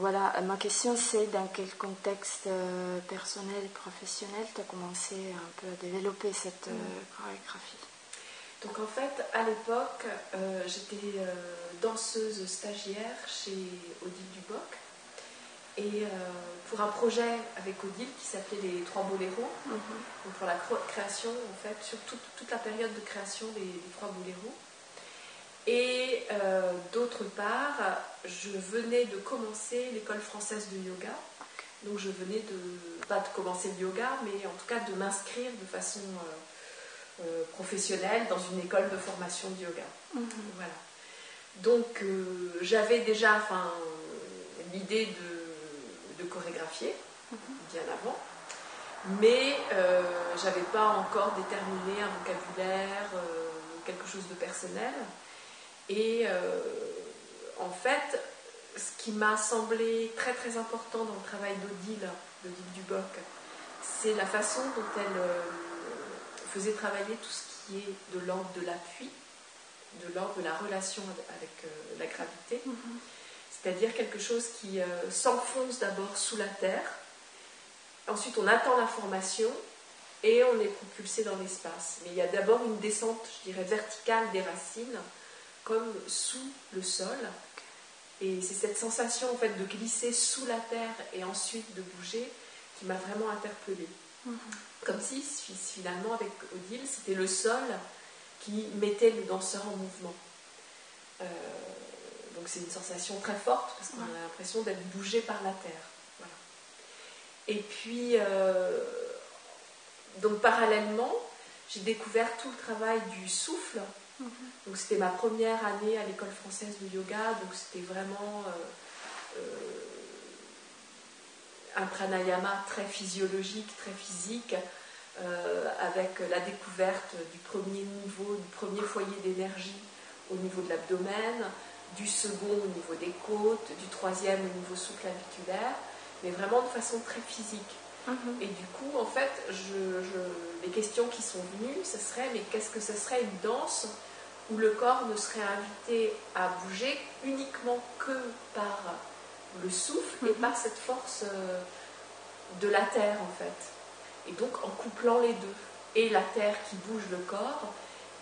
Voilà, ma question c'est dans quel contexte euh, personnel professionnel tu as commencé un peu à développer cette euh, chorégraphie? Donc en fait, à l'époque, euh, j'étais danseuse stagiaire chez Odile Duboc. Et pour un projet avec Odile qui s'appelait Les Trois Boléros, mhm. donc pour la création, en fait, sur toute, la période de création des, des Trois Boléros. Et euh, d'autre part, je venais de commencer l'école française de yoga. Donc je venais de, pas de commencer le yoga, mais en tout cas de m'inscrire de façon euh, euh, professionnelle dans une école de formation de yoga. Mhm. Voilà. Donc j'avais déjà enfin, l'idée de, chorégraphier mhm. bien avant, mais je n'avais pas encore déterminé un vocabulaire, quelque chose de personnel. Et euh, en fait, ce qui m'a semblé très très important dans le travail d'Odile, d'Odile Duboc, c'est la façon dont elle euh, faisait travailler tout ce qui est de l'ordre de l'appui, de l'ordre de la relation avec euh, la gravité. Mm-hmm. C'est-à-dire quelque chose qui s'enfonce d'abord sous la terre, ensuite on attend l'information et on est propulsé dans l'espace. Mais il y a d'abord une descente, je dirais, verticale des racines comme sous le sol. Et c'est cette sensation en fait de glisser sous la terre et ensuite de bouger qui m'a vraiment interpellée. Mhm. Comme si finalement avec Odile c'était le sol qui mettait le danseur en mouvement. Euh, donc c'est une sensation très forte parce qu'on a l'impression d'être bougé par la terre. Et puis euh, donc parallèlement j'ai découvert tout le travail du souffle Mhm. Donc c'était ma première année à l'école française de yoga, donc c'était vraiment euh, euh, un pranayama très physiologique, très physique, euh, avec la découverte du premier niveau, du premier foyer d'énergie au niveau de l'abdomen, du second au niveau des côtes, du troisième au niveau sous-claviculaire, mais vraiment de façon très physique. Mhm. Et du coup, en fait, les questions qui sont venues, ce serait, mais qu'est-ce que ce serait une danse où le corps ne serait invité à bouger uniquement que par le souffle et mhm. par cette force euh, de la terre, en fait. Et donc, en couplant les deux, et la terre qui bouge le corps,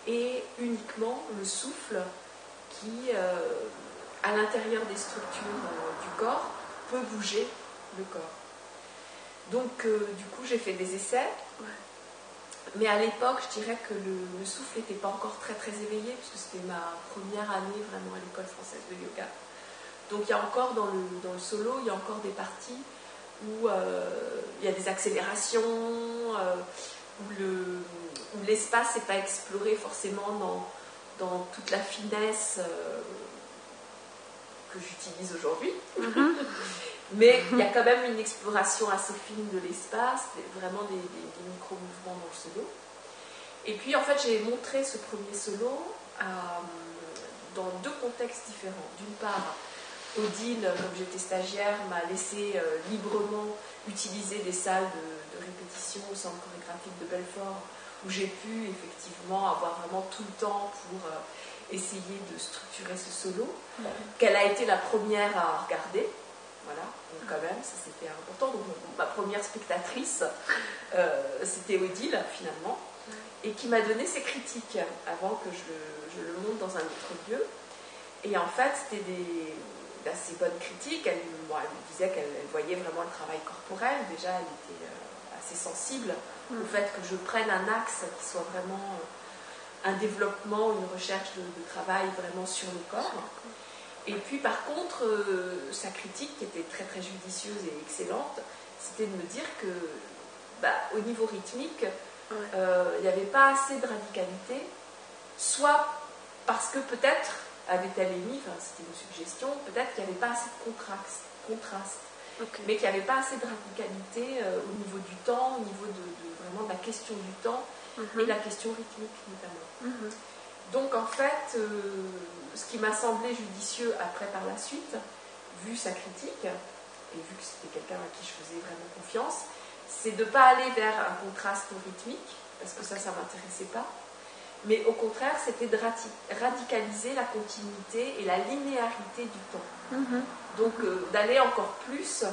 et uniquement le souffle qui, euh, à l'intérieur des structures euh, du corps, peut bouger le corps. Donc, euh, du coup, j'ai fait des essais. Mais à l'époque, je dirais que le, souffle n'était pas encore très très éveillé, puisque c'était ma première année vraiment à l'école française de yoga. Donc il y a encore dans le, dans le solo, il y a encore des parties où euh, il y a des accélérations, euh, où l'espace n'est pas exploré forcément dans, dans toute la finesse que j'utilise aujourd'hui. Mm-hmm. Mais il y a quand même une exploration assez fine de l'espace, vraiment des, micro-mouvements dans le solo. Et puis en fait, j'ai montré ce premier solo euh, dans deux contextes différents. D'une part, Odile, comme j'étais stagiaire, m'a laissé euh, librement utiliser des salles de, répétition au centre chorégraphique de Belfort, où j'ai pu effectivement avoir vraiment tout le temps pour euh, essayer de structurer ce solo, qu'elle a été la première à regarder. Voilà, donc quand même, ça c'était important. Donc ma première spectatrice, euh, c'était Odile finalement, et qui m'a donné ses critiques avant que je, le monte dans un autre lieu. Et en fait, c'était des d'assez bonnes critiques. Elle, me disait qu'elle voyait vraiment le travail corporel. Déjà, elle était euh, assez sensible au mm. fait que je prenne un axe qui soit vraiment euh, un développement, une recherche de, de travail vraiment sur le corps. Et puis par contre, euh, sa critique, qui était très très judicieuse et excellente, c'était de me dire que bah, au niveau rythmique, euh, il n'y avait pas assez de radicalité, soit parce que peut-être, avait-elle émis, enfin, c'était une suggestion, peut-être qu'il n'y avait pas assez de contraste, contraste mais qu'il n'y avait pas assez de radicalité euh, au niveau du temps, au niveau de, vraiment de la question du temps mhm. et de la question rythmique notamment. Mhm. Donc en fait, ce qui m'a semblé judicieux après par la suite, vu sa critique, et vu que c'était quelqu'un à qui je faisais vraiment confiance, c'est de ne pas aller vers un contraste rythmique, parce que ça, ça m'intéressait pas. Mais au contraire, c'était de radicaliser la continuité et la linéarité du temps. Mhm. Donc euh, d'aller encore plus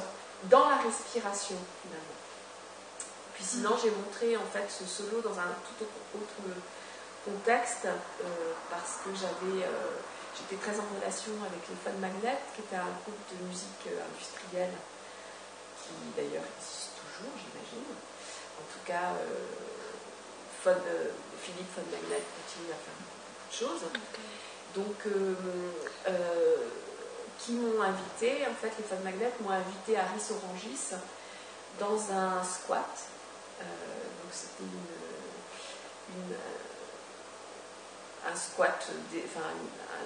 dans la respiration finalement. Puis sinon, j'ai montré en fait ce solo dans un tout autre contexte euh, parce que j'avais, euh, j'étais très en relation avec les Fun Magnet, qui était un groupe de musique industrielle qui d'ailleurs existe toujours, j'imagine. En tout cas, Philippe Fun Magnet continue à faire beaucoup de choses. Donc, qui m'ont invité, en fait, les Fun Magnet m'ont invité à Ris Orangis dans un squat. Euh, donc c'était une, un squat, enfin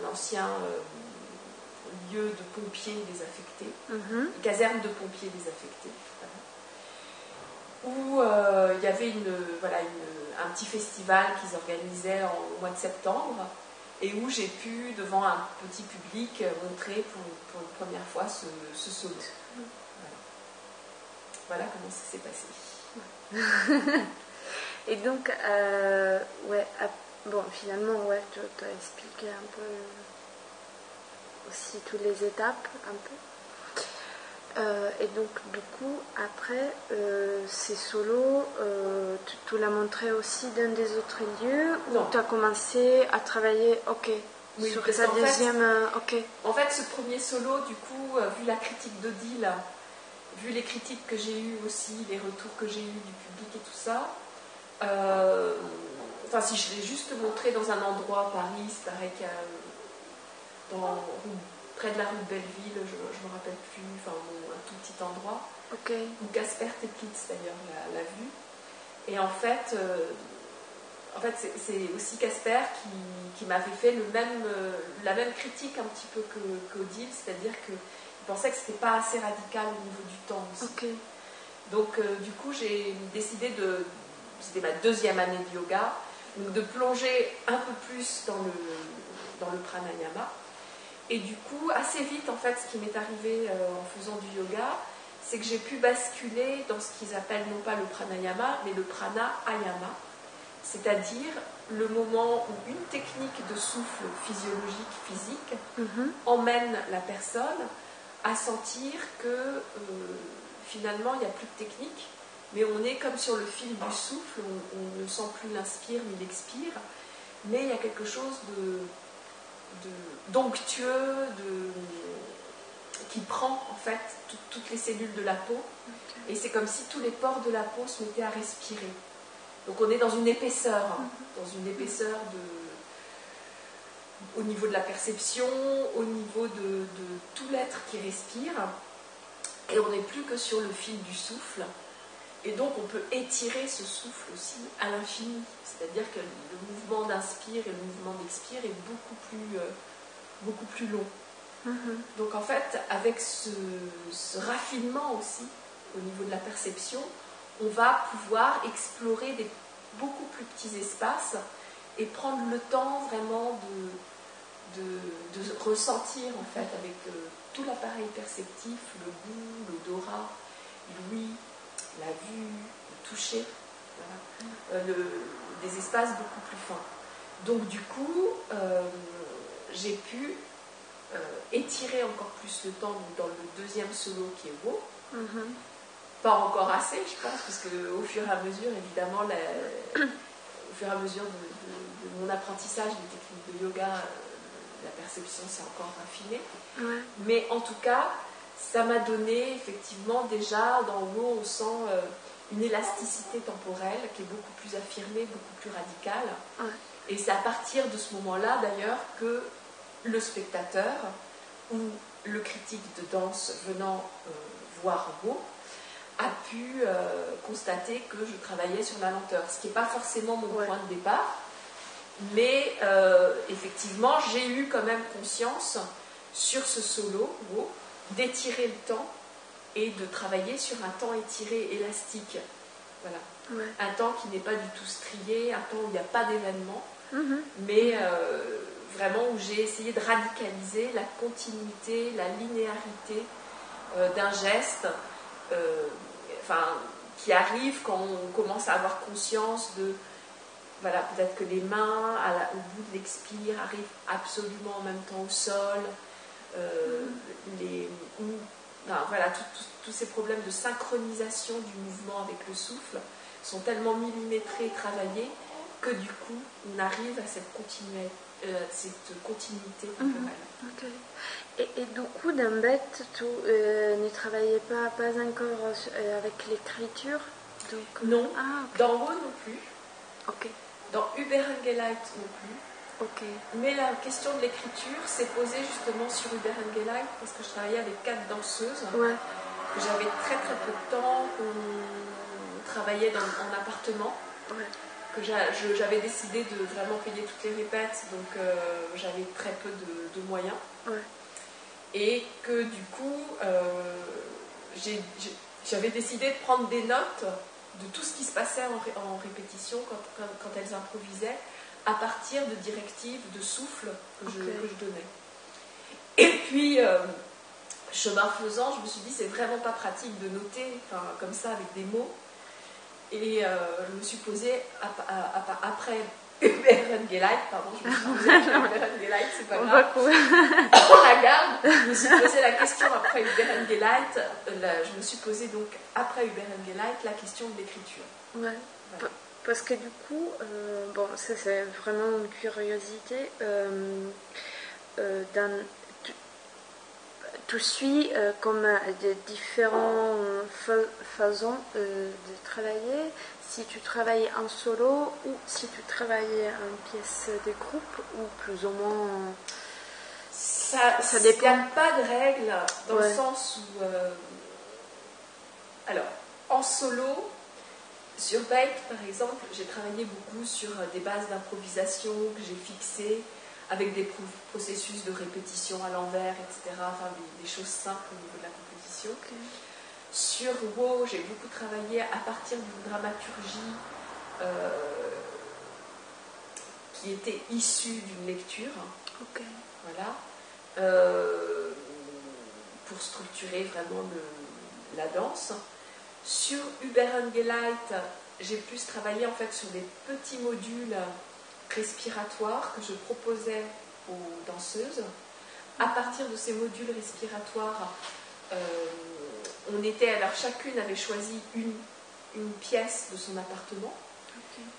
un, ancien euh, lieu de pompiers désaffectés, une caserne de pompiers désaffectés, où euh, il y avait une, voilà, un petit festival qu'ils organisaient en, au mois de septembre et où j'ai pu, devant un petit public, montrer pour, pour une première fois ce, solo. Voilà. comment ça s'est passé. et donc, euh, ouais, bon, finalement, ouais, tu as expliqué un peu aussi toutes les étapes, un peu. Euh, et donc, du coup, après, euh, ces solos, euh, tu, l'as montré aussi dans des autres lieux où tu as commencé à travailler, ok, sur sa deuxième. ok. En fait, ce premier solo, du coup, vu la critique d'Odile, vu les critiques que j'ai eues aussi, les retours que j'ai eus du public et tout ça, enfin, si je l'ai juste montré dans un endroit, Paris, c'est pareil qu'il dans près de la rue de Belleville, je ne me rappelle plus, enfin un tout petit endroit, où Casper Teplitz d'ailleurs l'a vu. Et en fait, euh, en fait c'est aussi Casper qui, qui m'avait fait le même, euh, la même critique un petit peu qu'Odile, c'est-à-dire qu'il pensait que ce n'était pas assez radical au niveau du temps aussi. Donc euh, du coup j'ai décidé de, c'était ma deuxième année de yoga, de plonger un peu plus dans le, dans le pranayama et du coup, assez vite, en fait, ce qui m'est arrivé euh, en faisant du yoga, c'est que j'ai pu basculer dans ce qu'ils appellent non pas le pranayama, mais le pranayama, c'est-à-dire le moment où une technique de souffle physiologique, physique, mhm. emmène la personne à sentir que euh, finalement, il n'y a plus de technique, mais on est comme sur le fil du souffle, on ne sent plus l'inspire ni l'expire, mais il y a quelque chose de d'onctueux, de, qui prend en fait toutes les cellules de la peau. Et c'est comme si tous les pores de la peau se mettaient à respirer. Donc on est dans une épaisseur, hein, mhm. dans une épaisseur de, au niveau de la perception, au niveau de, tout l'être qui respire. Et on n'est plus que sur le fil du souffle. Et donc on peut étirer ce souffle aussi à l'infini. C'est-à-dire que le mouvement d'inspire et le mouvement d'expire est beaucoup plus, euh, beaucoup plus long. Mhm. Donc en fait, avec ce, raffinement aussi au niveau de la perception, on va pouvoir explorer des beaucoup plus petits espaces et prendre le temps vraiment de, de, ressentir en fait avec euh, tout l'appareil perceptif, le goût, l'odorat, l'ouïe, la vue, le toucher, euh, des espaces beaucoup plus fins. Donc du coup, euh, j'ai pu euh, étirer encore plus le temps dans le deuxième solo qui est beau. Mm-hmm. Pas encore assez, je pense, parce qu'au fur et à mesure, évidemment, au fur et à mesure de, mon apprentissage des techniques de yoga, la perception s'est encore raffinée. Mais en tout cas, ça m'a donné effectivement déjà, dans haut, on sent une élasticité temporelle qui est beaucoup plus affirmée, beaucoup plus radicale. Et c'est à partir de ce moment-là, d'ailleurs, que le spectateur ou le critique de danse venant euh, voir beau a pu euh, constater que je travaillais sur la lenteur, ce qui n'est pas forcément mon point de départ, mais euh, effectivement, j'ai eu quand même conscience sur ce solo d'étirer le temps et de travailler sur un temps étiré, élastique. Voilà. Un temps qui n'est pas du tout strié, un temps où il n'y a pas d'événement, mm-hmm. mais euh, vraiment où j'ai essayé de radicaliser la continuité, la linéarité euh, d'un geste euh, enfin, qui arrive quand on commence à avoir conscience de voilà, peut-être que les mains, au bout de l'expire, arrivent absolument en même temps au sol. Euh, les, voilà, tous ces problèmes de synchronisation du mouvement avec le souffle sont tellement millimétrés et travaillés que du coup, on arrive à cette, euh, cette continuité mhm. Et, et, du coup, dans Bête, tu euh, ne travaillais pas, pas encore avec l'écriture Non. Ah, dans Ro non plus. Ok. Dans Uberengeleit non plus. Ok. Mais la question de l'écriture s'est posée justement sur Uberengeleit parce que je travaillais avec quatre danseuses. Ouais. J'avais très très peu de temps. On travaillait dans, en appartement. Ouais. Que j'avais décidé de vraiment payer toutes les répètes, donc euh, j'avais très peu de, moyens. Ouais. Et que du coup, euh, j'avais décidé de prendre des notes de tout ce qui se passait en, répétition quand, elles improvisaient, à partir de directives, de souffle que, je, donnais. Et puis, euh, chemin faisant, je me suis dit, c'est vraiment pas pratique de noter comme ça avec des mots. Et euh, je me suis posée après Hubert Geleit, pardon, je me suis posé Geleit, c'est pas grave. On la garde. Je me suis posé la question après Hubert Geleit. Je me suis posé donc après la question de l'écriture. Ouais. Parce que du coup, euh, bon, ça c'est vraiment une curiosité. Euh, euh, dans, tu, tu, suis comme des différentes façons de travailler si tu travaillais en solo ou si tu travaillais en pièce de groupe ou plus ou moins. Ça, ça dépend. Il n'y a pas de règle dans le sens où. Alors, en solo, sur Bake par exemple, j'ai travaillé beaucoup sur euh, des bases d'improvisation que j'ai fixées avec des processus de répétition à l'envers, etc. Enfin, des, choses simples au niveau de la composition. Sur WoW, j'ai beaucoup travaillé à partir d'une dramaturgie euh, qui était issue d'une lecture. Voilà. Euh, pour structurer vraiment la danse. Sur Uberengeleit, j'ai plus travaillé en fait sur des petits modules respiratoires que je proposais aux danseuses. À partir de ces modules respiratoires, euh, on était, alors chacune avait choisi une, une pièce de son appartement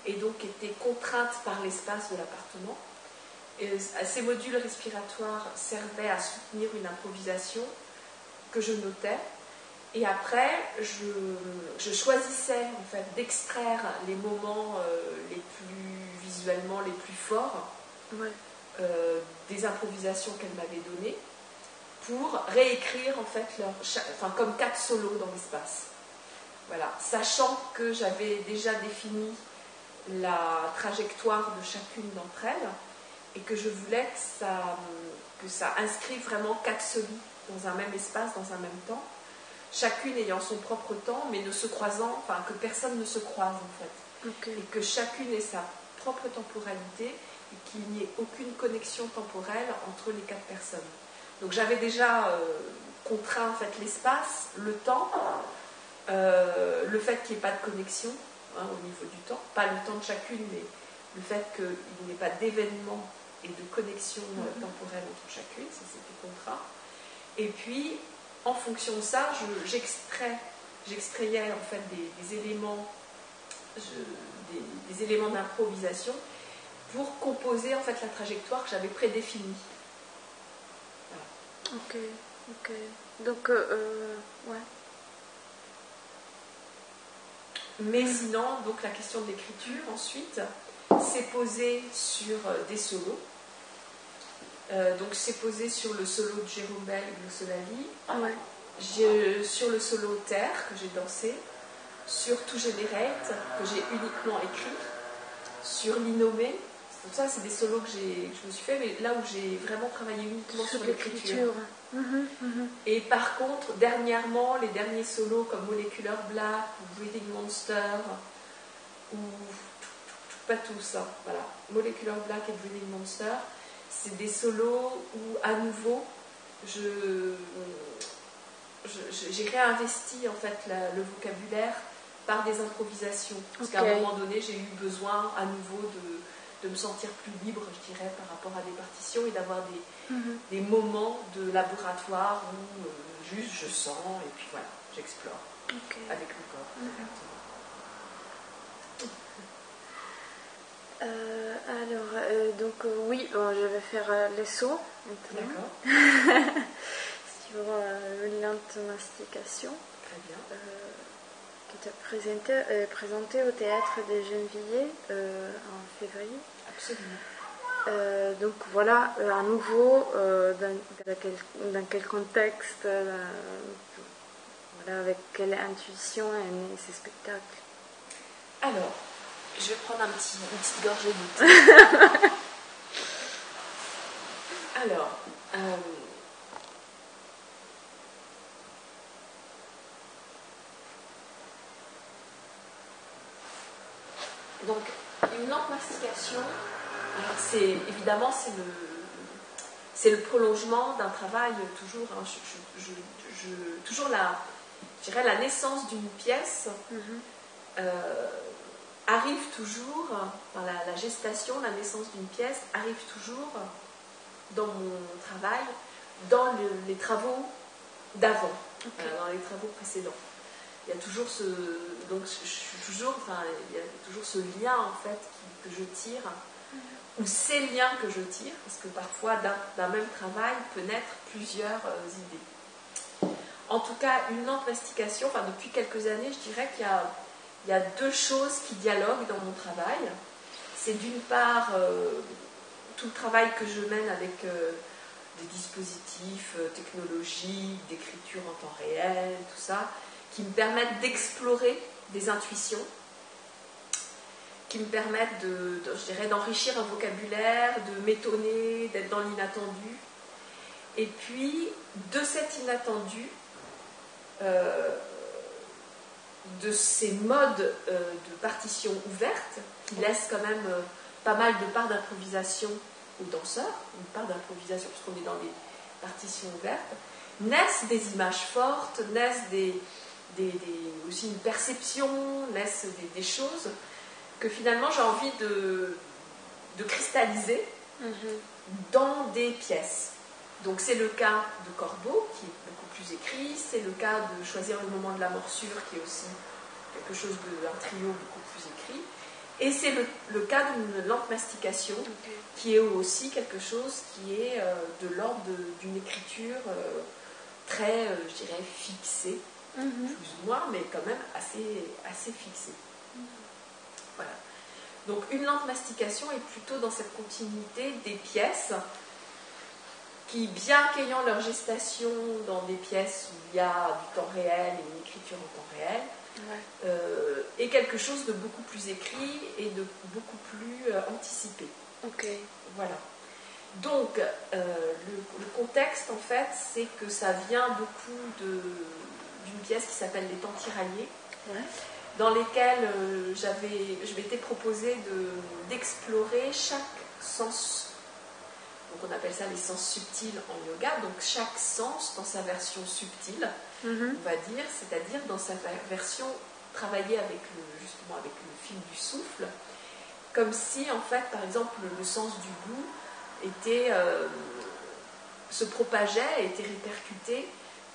et donc était contrainte par l'espace de l'appartement. Ces modules respiratoires servaient à soutenir une improvisation que je notais. Et après, je, choisissais en fait d'extraire les moments euh, les plus visuellement les plus forts euh, des improvisations qu'elle m'avait données pour réécrire en fait leur, enfin, comme quatre solos dans l'espace. Voilà, sachant que j'avais déjà défini la trajectoire de chacune d'entre elles et que je voulais que ça, que ça inscrive vraiment quatre solos dans un même espace, dans un même temps, chacune ayant son propre temps, mais ne se croisant, enfin que personne ne se croise en fait, et que chacune ait sa propre temporalité et qu'il n'y ait aucune connexion temporelle entre les quatre personnes. Donc j'avais déjà euh, contraint en fait l'espace, le temps, euh, le fait qu'il n'y ait pas de connexion hein, au niveau du temps, pas le temps de chacune, mais le fait qu'il n'y ait pas d'événement et de connexion euh, mhm. temporelle entre chacune, ça c'était contraint. Et puis, en fonction de ça, j'extrais, j'extrayais en fait des, éléments, des, éléments d'improvisation pour composer en fait la trajectoire que j'avais prédéfinie. Ok, ok. Donc, euh, euh, ouais. Mais sinon, donc la question de l'écriture ensuite s'est posée sur euh, des solos. Donc c'est posé sur le solo de Jérôme Bell et de Solali, ouais. sur le solo Terre que j'ai dansé, sur Tout Generate que j'ai uniquement écrit, sur l'Innomé donc ça, c'est des solos que, je me suis fait, mais là où j'ai vraiment travaillé uniquement sur, l'écriture. Mhm, mhm. Et par contre, dernièrement, les derniers solos comme Molecular Black ou Breathing Monster, ou pas tous, hein, voilà, Molecular Black et Breathing Monster, c'est des solos où à nouveau, je, j'ai réinvesti en fait le vocabulaire par des improvisations. Parce qu'à un moment donné, j'ai eu besoin à nouveau de, de, me sentir plus libre, je dirais, par rapport à des partitions et d'avoir des, mhm. des, moments de laboratoire où euh, juste je sens et puis voilà, j'explore avec le corps. Mhm. Euh, alors, euh, donc oui, je vais faire les sauts D'accord. Sur une lente mastication. Très bien qui était présenté, euh, présenté au théâtre des Gennevilliers euh, en février. Absolument. Euh, donc voilà, à nouveau, dans, dans, quel, contexte, voilà, avec quelle intuition est né ces spectacles Alors, je vais prendre un petit, une petite gorgée de thé. Alors, Donc, une lente mastication, c'est évidemment c'est le, c'est le prolongement d'un travail toujours, hein, je, toujours la, dirais la naissance d'une pièce mhm. euh, arrive toujours, la, gestation, la naissance d'une pièce arrive toujours dans mon travail, dans les travaux d'avant, euh, dans les travaux précédents. Il y a toujours ce donc je suis toujours enfin il y a toujours ce lien en fait que je tire ou ces liens que je tire parce que parfois d'un même travail peut naître plusieurs euh, idées. En tout cas une lente mastication enfin depuis quelques années je dirais qu'il y a il y a deux choses qui dialoguent dans mon travail c'est d'une part euh, tout le travail que je mène avec euh, des dispositifs technologiques d'écriture en temps réel tout ça qui me permettent d'explorer des intuitions, qui me permettent de, je dirais, d'enrichir un vocabulaire, de m'étonner, d'être dans l'inattendu. Et puis, de cet inattendu, euh, de ces modes euh, de partition ouverte, qui laissent quand même euh, pas mal de parts d'improvisation aux danseurs, une part d'improvisation puisqu'on est dans des partitions ouvertes, naissent des images fortes, naissent des, aussi une perception, laisse des, choses que finalement j'ai envie de, de cristalliser mhm. dans des pièces. Donc c'est le cas de Corbeau, qui est beaucoup plus écrit, c'est le cas de choisir le moment de la morsure, qui est aussi quelque chose d'un trio beaucoup plus écrit, et c'est le, cas d'une lente mastication, qui est aussi quelque chose qui est euh, de l'ordre d'une écriture euh, très, euh, je dirais, fixée, Mhm. plus ou moins, mais quand même assez, assez fixé. Voilà. Donc une lente mastication est plutôt dans cette continuité des pièces qui, bien qu'ayant leur gestation dans des pièces où il y a du temps réel et une écriture en temps réel, euh, est quelque chose de beaucoup plus écrit et de beaucoup plus euh, anticipé. Ok. Voilà. Donc, euh, le, contexte, en fait, c'est que ça vient beaucoup d'une pièce qui s'appelle Les Temps tiraillés, dans lesquelles j'avais, je m'étais proposé de, d'explorer chaque sens. Donc on appelle ça les sens subtils en yoga. Donc chaque sens dans sa version subtile, mm-hmm. on va dire, c'est-à-dire dans sa version travaillée avec le, justement avec le fil du souffle, comme si en fait, par exemple, le, sens du goût était euh, se propageait, était répercuté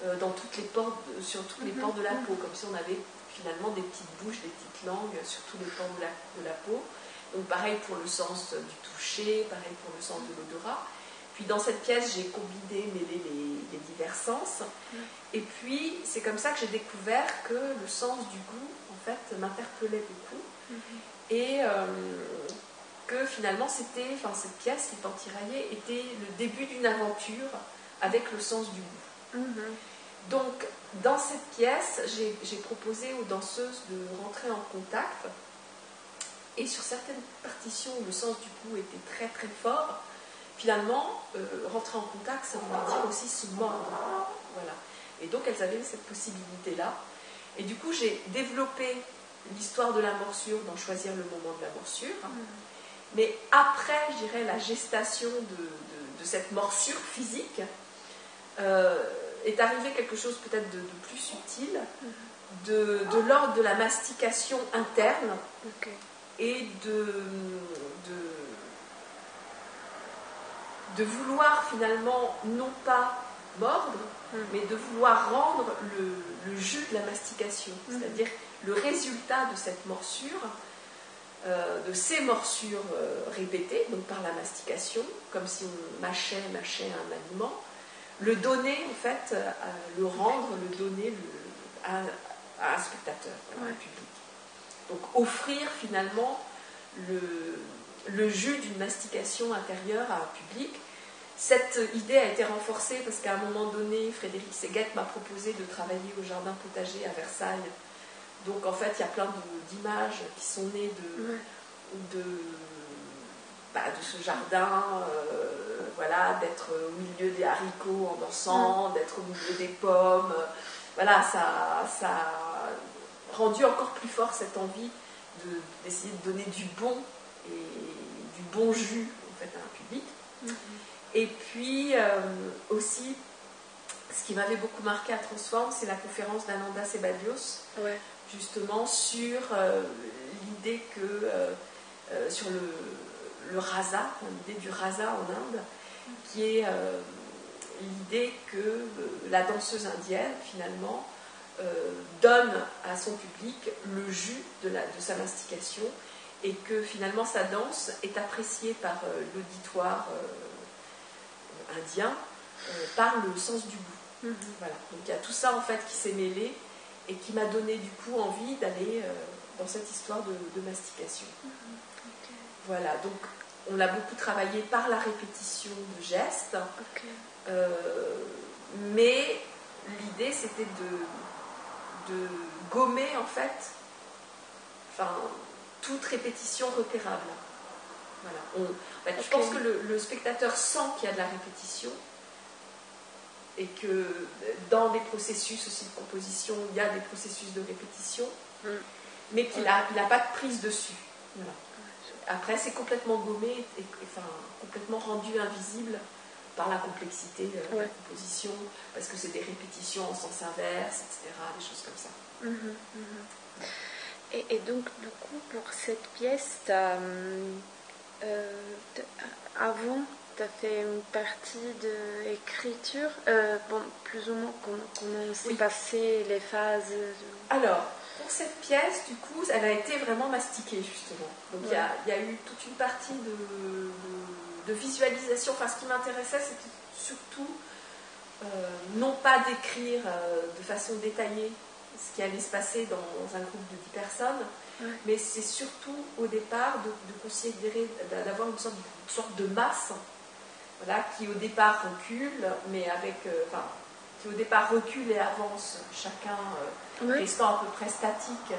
euh, dans toutes les portes, sur tous les mhm. ports de la peau, comme si on avait finalement des petites bouches, des petites langues sur tous les de la, de la peau. Donc pareil pour le sens du toucher, pareil pour le sens de l'odorat. Puis dans cette pièce, j'ai combiné, mêlé les, divers sens. Mhm. Et puis c'est comme ça que j'ai découvert que le sens du goût, en fait, m'interpellait beaucoup. Mhm. Et euh, que finalement, c'était, enfin cette pièce qui est en tiraillée était le début d'une aventure avec le sens du goût. Donc, dans cette pièce, j'ai proposé aux danseuses de rentrer en contact. Et sur certaines partitions où le sens du coup était très très fort, finalement, euh, rentrer en contact, ça voulait dire aussi se mordre. Voilà. Et donc, elles avaient cette possibilité-là. Et du coup, j'ai développé l'histoire de la morsure dans Choisir le moment de la morsure. Mm. Mais après, je dirais, la gestation de, cette morsure physique, euh, est arrivé quelque chose peut-être de, plus subtil, de, de l'ordre de la mastication interne. Et de, de, de vouloir finalement non pas mordre, Mm. mais de vouloir rendre le, le jus de la mastication, Mhm. c'est-à-dire le résultat de cette morsure, euh, de ces morsures euh, répétées, donc par la mastication, comme si on mâchait, mâchait un aliment, le donner en fait, euh, le rendre, le donner le- à, à un spectateur, à un public. Donc offrir finalement le, le jus d'une mastication intérieure à un public. Cette idée a été renforcée parce qu'à un moment donné, Frédéric Seguette m'a proposé de travailler au jardin potager à Versailles. Donc en fait, il y a plein d'images qui sont nées de, bah, de ce jardin, euh, voilà, d'être au milieu des haricots en dansant, d'être au milieu des pommes. Voilà, ça, ça rendu encore plus fort cette envie de- d'essayer de donner du bon et du bon jus en fait, à un public. Mhm. Et puis euh, aussi, ce qui m'avait beaucoup marqué à Transform, c'est la conférence d'Ananda Sebadios, Ouais. justement sur euh, l'idée que, euh, sur le, le rasa, l'idée du rasa en Inde, qui est l'idée que la danseuse indienne, finalement, donne à son public le jus de, la, de sa mastication et que finalement sa danse est appréciée par euh, l'auditoire euh, indien euh, par le sens du goût. Mhm. Voilà. Donc il y a tout ça en fait qui s'est mêlé et qui m'a donné du coup envie d'aller euh, dans cette histoire de, de mastication. Ok. Voilà, donc on l'a beaucoup travaillé par la répétition de gestes, euh, mais l'idée c'était de, de gommer en fait enfin, toute répétition repérable. Voilà. On- Je pense que le, le spectateur sent qu'il y a de la répétition et que dans des processus aussi de composition, il y a des processus de répétition, Mm. mais qu'il n'a il a pas de prise dessus. Voilà. Après, c'est complètement gommé et enfin, complètement rendu invisible par la complexité de la composition, parce que c'est des répétitions en sens inverse, etc., des choses comme ça. Mhm, mhm. Et, et donc, du coup, pour cette pièce, euh, t'as- avant, tu as fait une partie d'écriture. Euh, bon, plus ou moins, comment, comment s'est Oui. passé les phases de- Alors, pour cette pièce, du coup, elle a été vraiment mastiquée, justement. Donc, il y a- y, a eu toute une partie de, de- de visualisation. Enfin, ce qui m'intéressait, c'était surtout euh, non pas d'écrire euh, de façon détaillée ce qui allait se passer dans un groupe de 10 personnes, Ouais. mais c'est surtout au départ de, de considérer, d'avoir une sorte, une sorte de masse, voilà, qui au départ recule, mais avec, euh, enfin, qui au départ recule et avance, chacun Ouais. restant à peu près statique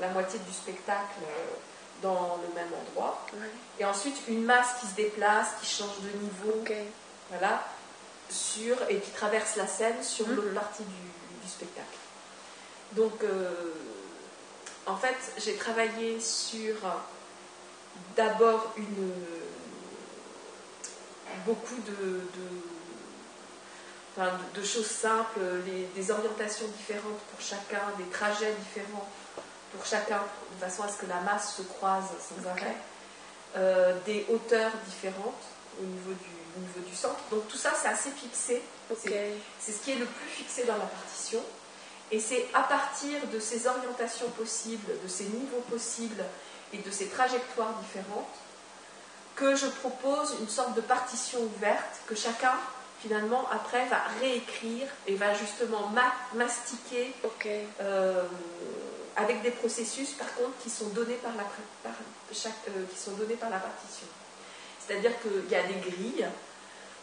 la moitié du spectacle dans le même endroit. Ouais. Et ensuite une masse qui se déplace, qui change de niveau, voilà, sur, et qui traverse la scène sur Mhm. l'autre partie du, du spectacle. Donc, euh, en fait, j'ai travaillé sur d'abord une beaucoup de, de- enfin, de- de choses simples, les- des orientations différentes pour chacun, des trajets différents pour chacun, de façon à ce que la masse se croise sans arrêt, Euh, des hauteurs différentes au niveau du, au niveau du centre. Donc tout ça, c'est assez fixé. C'est ce qui est le plus fixé dans la partition. Et c'est à partir de ces orientations possibles, de ces niveaux possibles et de ces trajectoires différentes que je propose une sorte de partition ouverte que chacun, finalement, après, va réécrire et va justement ma- mastiquer euh, avec des processus, par contre, qui sont donnés par la, par chaque, euh, qui sont donnés par la partition. C'est-à-dire qu'il y a des grilles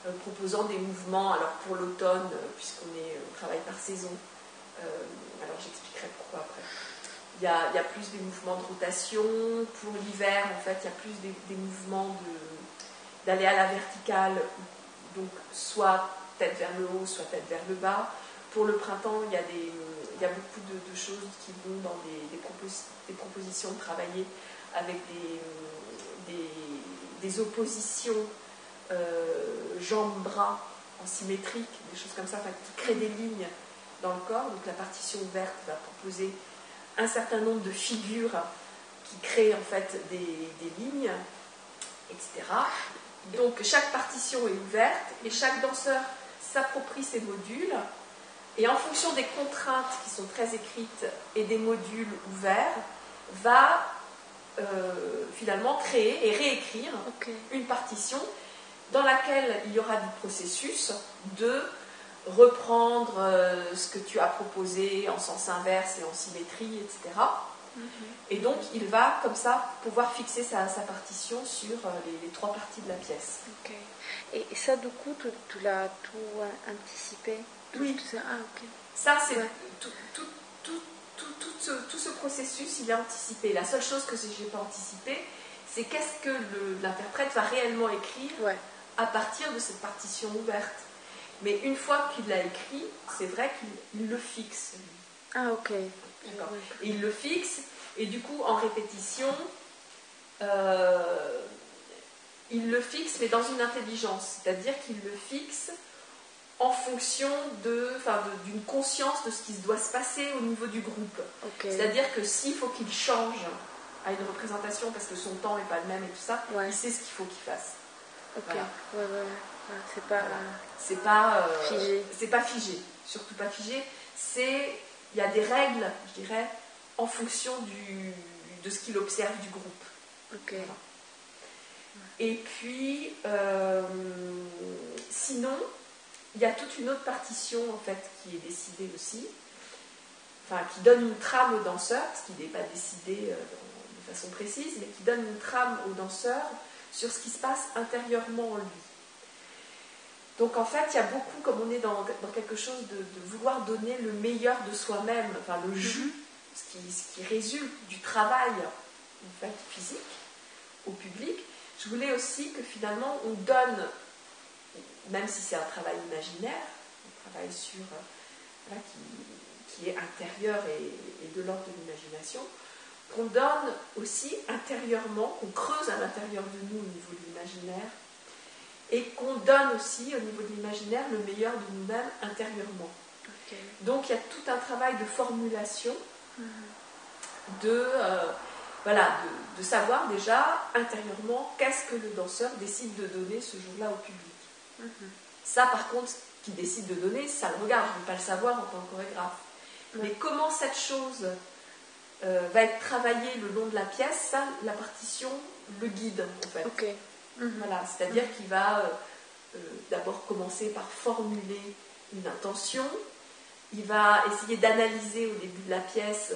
euh, proposant des mouvements, alors pour l'automne, puisqu'on on travaille par saison, alors j'expliquerai pourquoi après. Il y, a, il y a plus des mouvements de rotation. Pour l'hiver, en fait, il y a plus des, des mouvements de- d'aller à la verticale, donc soit tête vers le haut, soit tête vers le bas. Pour le printemps, il y a, beaucoup de, choses qui vont dans des, des propos- des propositions de travailler avec des, oppositions euh, jambes-bras en symétrique, des choses comme ça, qui créent des lignes dans le corps. Donc la partition ouverte va proposer un certain nombre de figures qui créent en fait des lignes, etc. Donc chaque partition est ouverte et chaque danseur s'approprie ses modules. Et en fonction des contraintes qui sont très écrites et des modules ouverts, va euh, finalement créer et réécrire une partition dans laquelle il y aura du processus de reprendre euh, ce que tu as proposé en sens inverse et en symétrie, etc. Et donc, il va comme ça pouvoir fixer sa, partition sur euh, les, trois parties de la pièce. Et ça, du coup, tu, l'as tout anticipé? Oui. ça, ah, ça c'est tout, tout, tout, tout, tout, ce, processus, il est anticipé. La seule chose que je n'ai pas anticipé, c'est qu'est-ce que l'interprète va réellement écrire à partir de cette partition ouverte. Mais une fois qu'il l'a écrit, c'est vrai qu'il le fixe. Ah, ok. D'accord. Et il le fixe, et du coup, en répétition, euh, il le fixe, mais dans une intelligence. C'est-à-dire qu'il le fixe en fonction d'une conscience de ce qui doit se passer au niveau du groupe. C'est-à-dire que s'il faut qu'il change à une représentation parce que son temps n'est pas le même et tout ça, il sait ce qu'il faut qu'il fasse. Ok, ouais, ouais, c'est pas, c'est pas euh, figé. C'est pas figé, surtout pas figé. C'est, il y a des règles, je dirais, en fonction du, de ce qu'il observe du groupe. Et puis, euh, sinon, il y a toute une autre partition en fait qui est décidée aussi, enfin qui donne une trame au danseur, ce qui n'est pas décidé euh, de façon précise, mais qui donne une trame au danseur sur ce qui se passe intérieurement en lui. Donc en fait, il y a beaucoup, comme on est dans, quelque chose de, vouloir donner le meilleur de soi-même, enfin le jus, ce qui, ce qui, résulte du travail en fait, physique au public, je voulais aussi que finalement on donne même si c'est un travail imaginaire, un travail sur, euh, qui, est intérieur et, de l'ordre de l'imagination, qu'on donne aussi intérieurement, qu'on creuse à l'intérieur de nous au niveau de l'imaginaire, et qu'on donne aussi au niveau de l'imaginaire le meilleur de nous-mêmes intérieurement. Donc il y a tout un travail de formulation, mhm. de, euh, voilà, de, savoir déjà intérieurement qu'est-ce que le danseur décide de donner ce jour-là au public. Ça, par contre, qui décide de donner, ça le regarde. Je ne vais pas le savoir en tant que chorégraphe. Mais comment cette chose euh, va être travaillée le long de la pièce, ça, la partition le guide, en fait. Mhm. Voilà, c'est-à-dire qu'il va euh, euh, d'abord commencer par formuler une intention. Il va essayer d'analyser au début de la pièce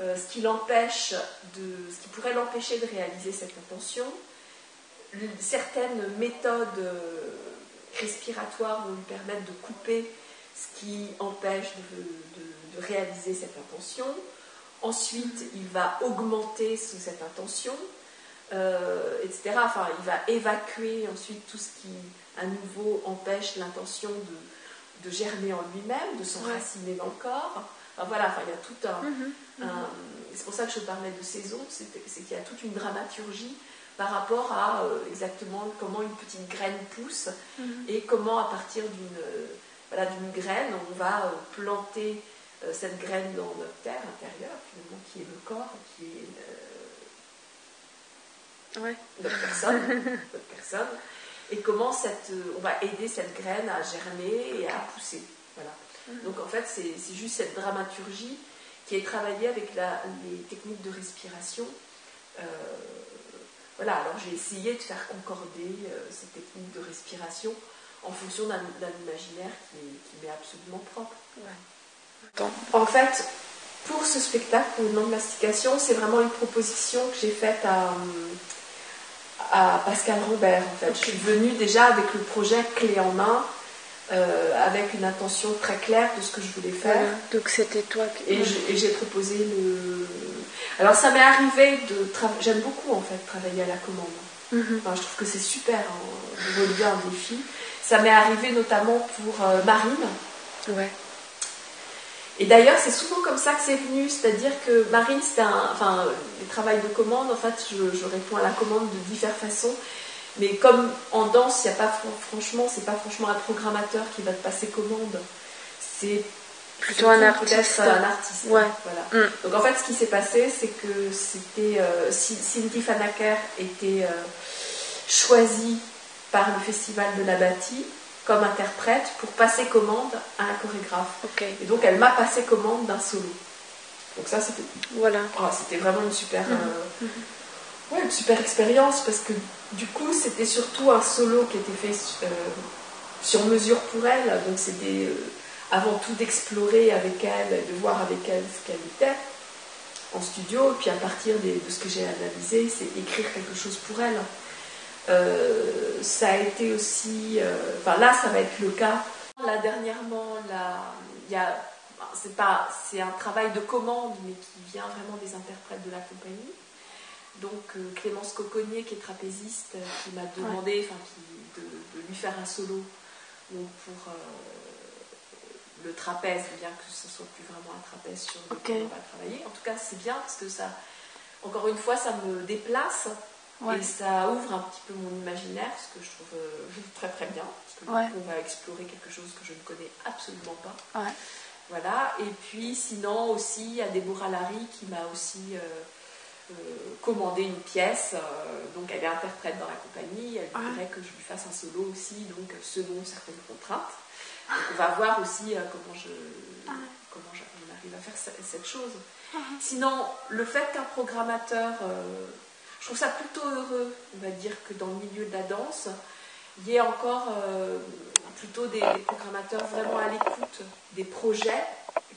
ce qui l'empêche de, ce qui pourrait l'empêcher de réaliser cette intention. Certaines méthodes respiratoires vont lui permettre de couper ce qui empêche de, réaliser cette intention. Ensuite, il va augmenter cette intention, euh, etc. Enfin, il va évacuer ensuite tout ce qui, à nouveau, empêche l'intention de, germer en lui-même, de s'enraciner dans le corps. voilà, enfin, il y a tout mhm, mhm. un. c'est pour ça que je parlais de saison, c'est qu'il y a toute une dramaturgie par rapport à euh, exactement comment une petite graine pousse mhm. et comment à partir d'une euh, voilà, graine on va euh, planter cette graine dans notre terre intérieure finalement qui est le corps, qui est notre personne, notre personne, et comment cette, on va aider cette graine à germer et à pousser. Voilà. Mhm. Donc en fait c'est juste cette dramaturgie qui est travaillée avec la, les techniques de respiration. Voilà, alors j'ai essayé de faire concorder euh, ces techniques de respiration en fonction d'un imaginaire qui, m'est absolument propre. En fait, pour ce spectacle, pour une mastication, c'est vraiment une proposition que j'ai faite à, à Pascal Robert. En fait. Je suis venue déjà avec le projet clé en main, euh, avec une intention très claire de ce que je voulais faire. Donc c'était toi qui... Et j'ai proposé le, alors ça m'est arrivé de j'aime beaucoup en fait travailler à la commande. Mhm. je trouve que c'est super hein, de relever un défi. Ça m'est arrivé notamment pour euh, Marine. Ouais. Et d'ailleurs, c'est souvent comme ça que c'est venu, c'est-à-dire que Marine, c'était un, enfin, les travails de commande, en fait, je, réponds à la commande de diverses façons. Mais comme en danse, il n'y a pas franchement, c'est pas franchement un programmateur qui va te passer commande. C'est Plutôt un artiste. un artiste. Ouais. Voilà. Mm. Donc en fait, ce qui s'est passé, c'est que c'était euh, Cindy Fanaker était euh, choisie par le festival de la Bâtie comme interprète pour passer commande à un chorégraphe. Et donc elle m'a passé commande d'un solo. Donc ça c'était voilà. Oh, c'était vraiment une super mm-hmm. Euh, mm-hmm. ouais, une super expérience parce que du coup c'était surtout un solo qui était fait sur mesure pour elle. Donc c'était avant tout d'explorer avec elle, de voir avec elle ce qu'elle était en studio, et puis à partir de ce que j'ai analysé, c'est écrire quelque chose pour elle. Euh, ça a été aussi, euh, enfin là, ça va être le cas. Là, dernièrement, il y a, c'est pas, c'est un travail de commande, mais qui vient vraiment des interprètes de la compagnie. Donc euh, Clémence Coconnier, qui est trapéziste, qui m'a demandé, enfin, de, de, lui faire un solo donc pour le trapèze, bien que ce soit plus vraiment un trapèze sur lequel on va travailler. En tout cas, c'est bien parce que ça, encore une fois, ça me déplace et ça ouvre un petit peu mon imaginaire, ce que je trouve euh, très très bien, parce que on va explorer quelque chose que je ne connais absolument pas. Voilà. Et puis, sinon aussi, il y a Deborah Larry qui m'a aussi euh, euh, commandé une pièce. donc, elle est interprète dans la compagnie. Elle voudrait que je lui fasse un solo aussi, donc selon certaines contraintes on va voir aussi comment, je, ah comment on arrive à faire cette chose. Ah Sinon, le fait qu'un programmateur, je trouve ça plutôt heureux, on va dire, que dans le milieu de la danse, il y ait encore euh, plutôt des, programmateurs vraiment à l'écoute des projets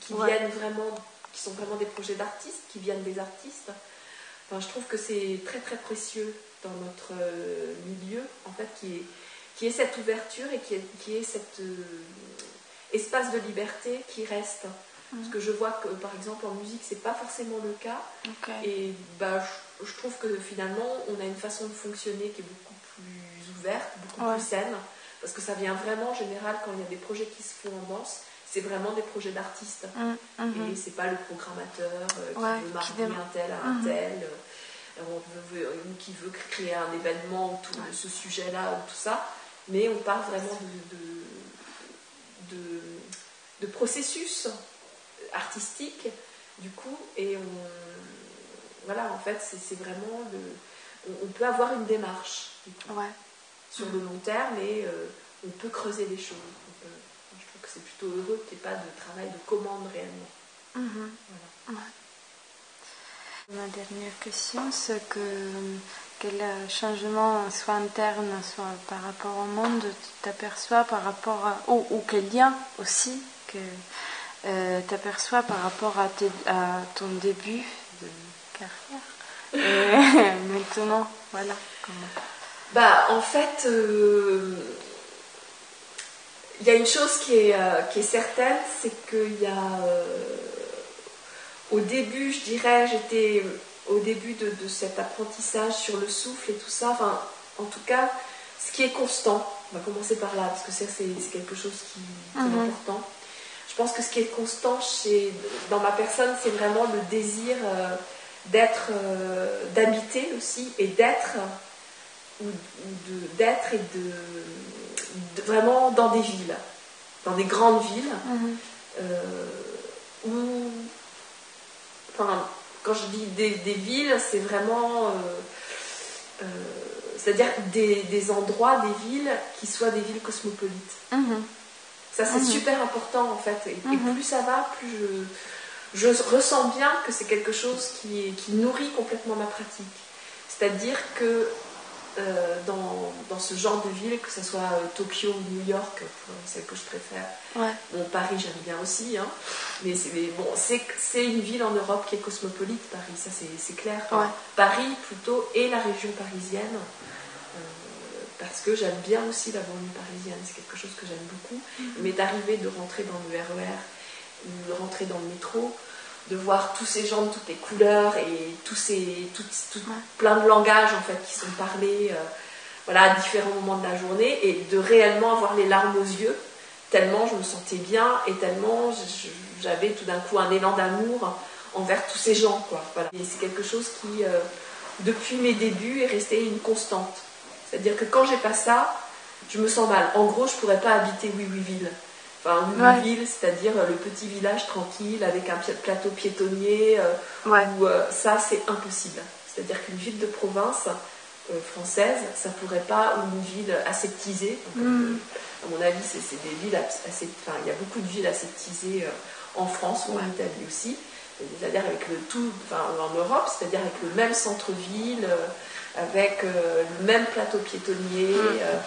qui viennent vraiment, qui sont vraiment des projets d'artistes, qui viennent des artistes. Enfin, je trouve que c'est très très précieux dans notre milieu, en fait, qui est qui est cette ouverture et qui est, qui est cet euh, espace de liberté qui reste. Parce que je vois que, par exemple, en musique, c'est pas forcément le cas. Et bah, je, trouve que finalement, on a une façon de fonctionner qui est beaucoup plus ouverte, beaucoup plus saine. Parce que ça vient vraiment, en général, quand il y a des projets qui se font en danse, c'est vraiment des projets d'artistes. Mmh, mmh. Et c'est pas le programmateur euh, qui veut marier un tel à un mmh. tel. Euh, qui veut créer un événement autour de ce sujet-là ou tout ça mais on parle vraiment de, de, processus artistique, du coup, et on, voilà, en fait, c'est vraiment le, on, peut avoir une démarche sur le long terme et euh, on peut creuser les choses. je trouve que c'est plutôt heureux qu'il n'y ait pas de travail de commande réellement. Mhm. Ma dernière question, c'est que quel changement, soit interne, soit par rapport au monde, tu t'aperçois par rapport à. ou, quel lien aussi que euh, tu aperçois par rapport à, ton début de carrière Et maintenant, voilà. Bah, en fait, euh, il y a une chose qui est, euh, qui est certaine, c'est qu'il y a. au début, je dirais, j'étais au début de, cet apprentissage sur le souffle et tout ça. Enfin, en tout cas, ce qui est constant, on va commencer par là, parce que ça, c'est quelque chose qui, est mhm. important. Je pense que ce qui est constant chez, dans ma personne, c'est vraiment le désir euh, d'être, euh, d'habiter aussi et d'être, ou, d'être et de, vraiment dans des villes, dans des grandes villes, mhm. euh, où, enfin, quand je dis des, villes, c'est vraiment. Euh, euh, c'est-à-dire des, endroits, des villes qui soient des villes cosmopolites. Mhm. Ça, c'est mhm. super important en fait. Et, mhm. plus ça va, plus je, je ressens bien que c'est quelque chose qui, qui nourrit complètement ma pratique. C'est-à-dire que euh, dans, ce genre de ville, que ce soit euh, Tokyo ou New York, pour celle que je préfère. Bon, Paris, j'aime bien aussi, hein. mais c'est bon, c'est une ville en Europe qui est cosmopolite, Paris, ça c'est clair. Paris plutôt et la région parisienne, euh, parce que j'aime bien aussi la banlieue parisienne, c'est quelque chose que j'aime beaucoup. Mm-hmm. Mais d'arriver de rentrer dans le RER, de rentrer dans le métro, de voir tous ces gens de toutes les couleurs et tous ces plein de langages en fait qui sont parlés euh, voilà, à différents moments de la journée et de réellement avoir les larmes aux yeux tellement je me sentais bien et tellement j'avais tout d'un coup un élan d'amour envers tous ces gens quoi voilà. et c'est quelque chose qui euh, depuis mes débuts est resté une constante. C'est à dire que quand j'ai pas ça je me sens mal. En gros je pourrais pas habiter Oui Oui Ville Enfin, une ville, c'est-à-dire le petit village tranquille avec un plateau piétonnier. Où, ça, c'est impossible. C'est-à-dire qu'une ville de province française, ça pourrait pas, ou une ville aseptisée. Mm. à mon avis, c'est des villes assez. Enfin, il y a beaucoup de villes aseptisées en France ou en Italie aussi c'est-à-dire avec le tout, enfin, en Europe, c'est-à-dire avec le même centre-ville, euh, avec euh, le même plateau piétonnier, mm. euh,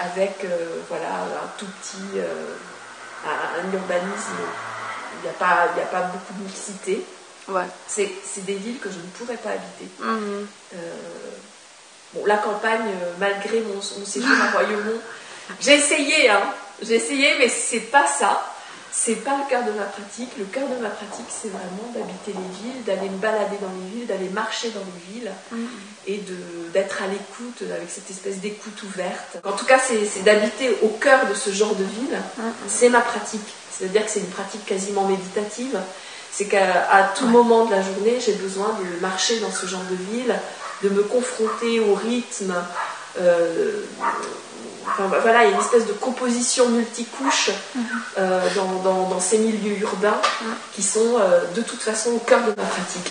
avec voilà, un tout petit, un, urbanisme, il n'y a, pas, a pas beaucoup de mixité. Ouais. C'est des villes que je ne pourrais pas habiter. Mm-hmm. bon, la campagne, malgré mon, mon séjour à Royaumont, j'ai essayé, hein, j'ai essayé, mais c'est pas ça c'est pas le cœur de ma pratique. Le cœur de ma pratique, c'est vraiment d'habiter les villes, d'aller me balader dans les villes, d'aller marcher dans les villes mm. et d'être à l'écoute avec cette espèce d'écoute ouverte. En tout cas, c'est d'habiter au cœur de ce genre de ville. Mm. C'est ma pratique. C'est-à-dire que c'est une pratique quasiment méditative. C'est qu'à tout moment de la journée, j'ai besoin de marcher dans ce genre de ville, de me confronter au rythme. Euh, voilà, il y a une espèce de composition multicouche mhm. euh, dans, ces milieux urbains qui sont euh, de toute façon au cœur de ma pratique.